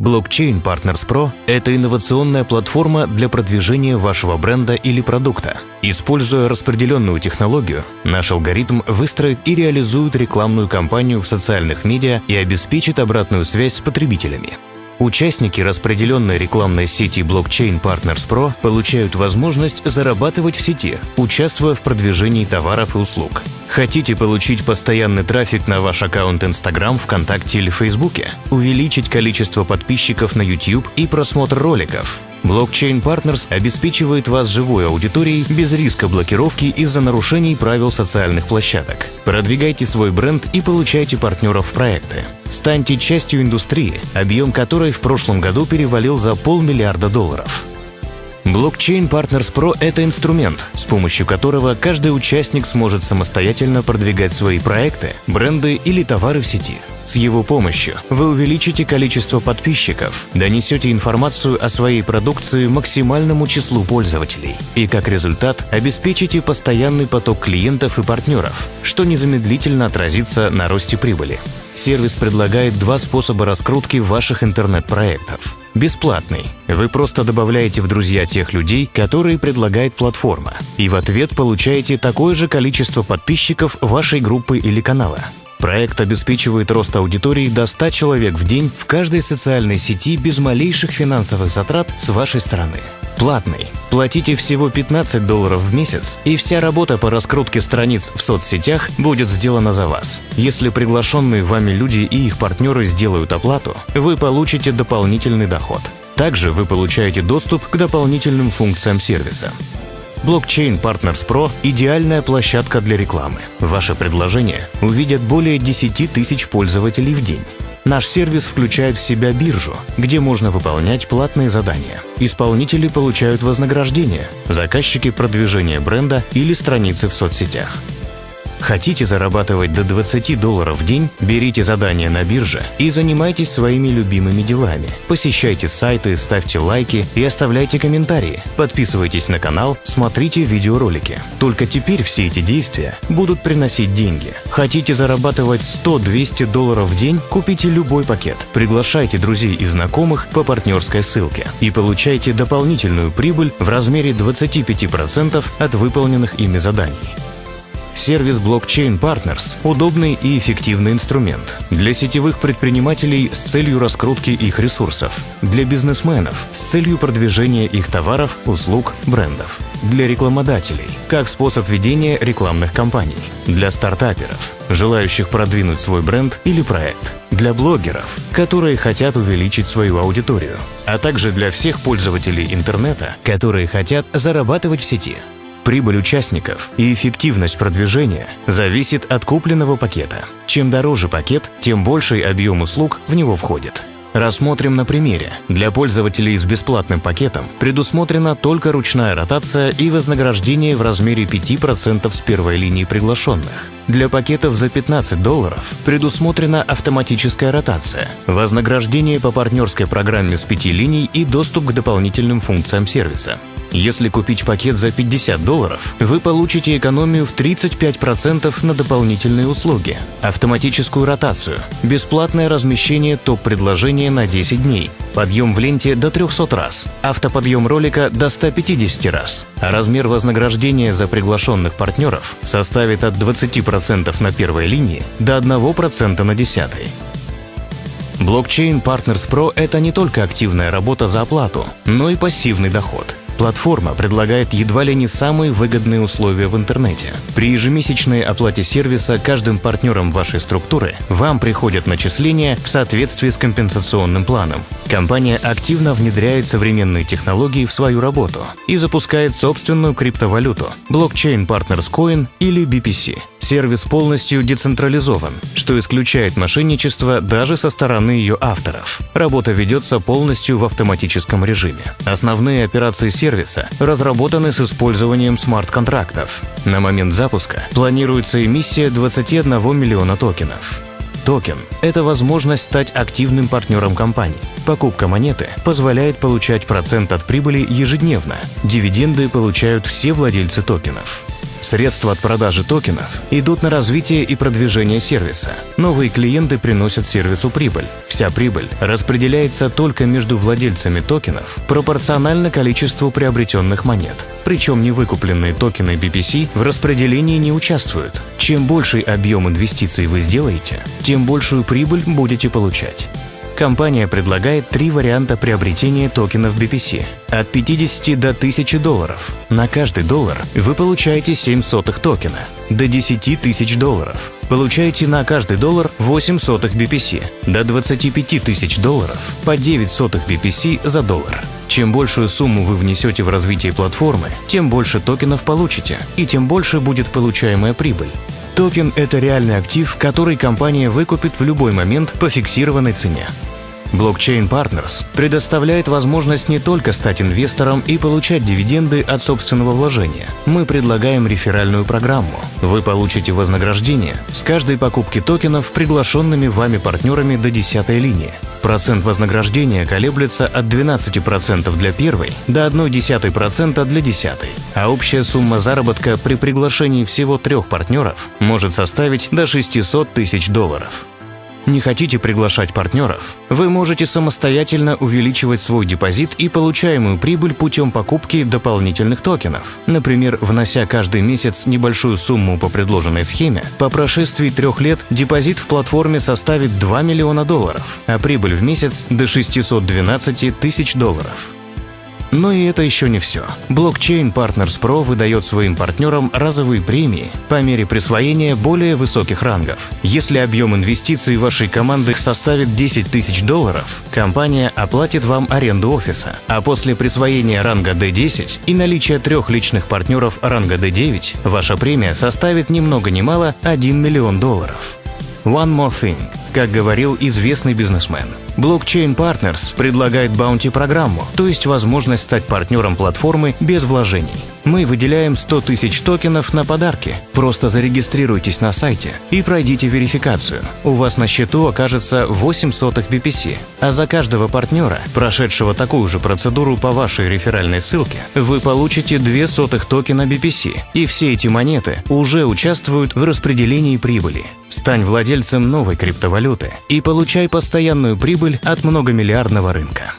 Blockchain Partners Pro – это инновационная платформа для продвижения вашего бренда или продукта. Используя распределенную технологию, наш алгоритм выстроит и реализует рекламную кампанию в социальных медиа и обеспечит обратную связь с потребителями. Участники распределенной рекламной сети Blockchain Partners Pro получают возможность зарабатывать в сети, участвуя в продвижении товаров и услуг. Хотите получить постоянный трафик на ваш аккаунт Instagram, ВКонтакте или Фейсбуке? Увеличить количество подписчиков на YouTube и просмотр роликов? Blockchain Partners обеспечивает вас живой аудиторией без риска блокировки из-за нарушений правил социальных площадок. Продвигайте свой бренд и получайте партнеров в проекты. Станьте частью индустрии, объем которой в прошлом году перевалил за полмиллиарда долларов. Blockchain Partners Pro – это инструмент, с помощью которого каждый участник сможет самостоятельно продвигать свои проекты, бренды или товары в сети. С его помощью вы увеличите количество подписчиков, донесете информацию о своей продукции максимальному числу пользователей и, как результат, обеспечите постоянный поток клиентов и партнеров, что незамедлительно отразится на росте прибыли. Сервис предлагает два способа раскрутки ваших интернет-проектов. Бесплатный. Вы просто добавляете в друзья тех людей, которые предлагает платформа, и в ответ получаете такое же количество подписчиков вашей группы или канала. Проект обеспечивает рост аудитории до 100 человек в день в каждой социальной сети без малейших финансовых затрат с вашей стороны. Платный. Платите всего 15 долларов в месяц, и вся работа по раскрутке страниц в соцсетях будет сделана за вас. Если приглашенные вами люди и их партнеры сделают оплату, вы получите дополнительный доход. Также вы получаете доступ к дополнительным функциям сервиса. Blockchain Partners Pro – идеальная площадка для рекламы. Ваше предложение увидят более 10 тысяч пользователей в день. Наш сервис включает в себя биржу, где можно выполнять платные задания. Исполнители получают вознаграждение, заказчики – продвижение бренда или страницы в соцсетях. Хотите зарабатывать до 20 долларов в день? Берите задание на бирже и занимайтесь своими любимыми делами. Посещайте сайты, ставьте лайки и оставляйте комментарии. Подписывайтесь на канал, смотрите видеоролики. Только теперь все эти действия будут приносить деньги. Хотите зарабатывать 100-200 долларов в день? Купите любой пакет. Приглашайте друзей и знакомых по партнерской ссылке и получайте дополнительную прибыль в размере 25% от выполненных ими заданий. Сервис Blockchain Partners – удобный и эффективный инструмент для сетевых предпринимателей с целью раскрутки их ресурсов, для бизнесменов с целью продвижения их товаров, услуг, брендов, для рекламодателей как способ ведения рекламных кампаний, для стартаперов, желающих продвинуть свой бренд или проект, для блогеров, которые хотят увеличить свою аудиторию, а также для всех пользователей интернета, которые хотят зарабатывать в сети – Прибыль участников и эффективность продвижения зависит от купленного пакета. Чем дороже пакет, тем больший объем услуг в него входит. Рассмотрим на примере. Для пользователей с бесплатным пакетом предусмотрена только ручная ротация и вознаграждение в размере 5% с первой линии приглашенных. Для пакетов за 15 долларов предусмотрена автоматическая ротация, вознаграждение по партнерской программе с 5 линий и доступ к дополнительным функциям сервиса. Если купить пакет за 50 долларов, вы получите экономию в 35% на дополнительные услуги, автоматическую ротацию, бесплатное размещение топ-предложения на 10 дней, подъем в ленте до 300 раз, автоподъем ролика до 150 раз, а размер вознаграждения за приглашенных партнеров составит от 20% на первой линии до 1% на десятой. Blockchain Partners Pro – это не только активная работа за оплату, но и пассивный доход – Платформа предлагает едва ли не самые выгодные условия в интернете. При ежемесячной оплате сервиса каждым партнером вашей структуры вам приходят начисления в соответствии с компенсационным планом. Компания активно внедряет современные технологии в свою работу и запускает собственную криптовалюту – блокчейн Partners Coin или BPC. Сервис полностью децентрализован, что исключает мошенничество даже со стороны ее авторов. Работа ведется полностью в автоматическом режиме. Основные операции сервиса разработаны с использованием смарт-контрактов. На момент запуска планируется эмиссия 21 миллиона токенов. Токен – это возможность стать активным партнером компании. Покупка монеты позволяет получать процент от прибыли ежедневно. Дивиденды получают все владельцы токенов. Средства от продажи токенов идут на развитие и продвижение сервиса. Новые клиенты приносят сервису прибыль. Вся прибыль распределяется только между владельцами токенов пропорционально количеству приобретенных монет. Причем невыкупленные токены BPC в распределении не участвуют. Чем больший объем инвестиций вы сделаете, тем большую прибыль будете получать. Компания предлагает три варианта приобретения токенов BPC – от 50 до 1000 долларов. На каждый доллар вы получаете 7 сотых токена, до 10 тысяч долларов. Получаете на каждый доллар 8 сотых BPC, до 25 тысяч долларов по 9 сотых BPC за доллар. Чем большую сумму вы внесете в развитие платформы, тем больше токенов получите, и тем больше будет получаемая прибыль. Токен – это реальный актив, который компания выкупит в любой момент по фиксированной цене. Blockchain Partners предоставляет возможность не только стать инвестором и получать дивиденды от собственного вложения. Мы предлагаем реферальную программу. Вы получите вознаграждение с каждой покупки токенов приглашенными вами партнерами до 10 линии. Процент вознаграждения колеблется от 12% для первой до 0,1% для десятой, а общая сумма заработка при приглашении всего трех партнеров может составить до 600 тысяч долларов. Не хотите приглашать партнеров? Вы можете самостоятельно увеличивать свой депозит и получаемую прибыль путем покупки дополнительных токенов. Например, внося каждый месяц небольшую сумму по предложенной схеме, по прошествии трех лет депозит в платформе составит 2 миллиона долларов, а прибыль в месяц до 612 тысяч долларов. Но и это еще не все. Blockchain Partners Pro выдает своим партнерам разовые премии по мере присвоения более высоких рангов. Если объем инвестиций вашей команды составит 10 тысяч долларов, компания оплатит вам аренду офиса, а после присвоения ранга D10 и наличия трех личных партнеров ранга D9, ваша премия составит ни много ни мало 1 миллион долларов. One more thing. Как говорил известный бизнесмен, Blockchain Partners предлагает баунти-программу, то есть возможность стать партнером платформы без вложений. Мы выделяем 100 тысяч токенов на подарки. Просто зарегистрируйтесь на сайте и пройдите верификацию. У вас на счету окажется 8 сотых BPC, а за каждого партнера, прошедшего такую же процедуру по вашей реферальной ссылке, вы получите 2 сотых токена BPC. И все эти монеты уже участвуют в распределении прибыли. Стань владельцем новой криптовалюты и получай постоянную прибыль от многомиллиардного рынка.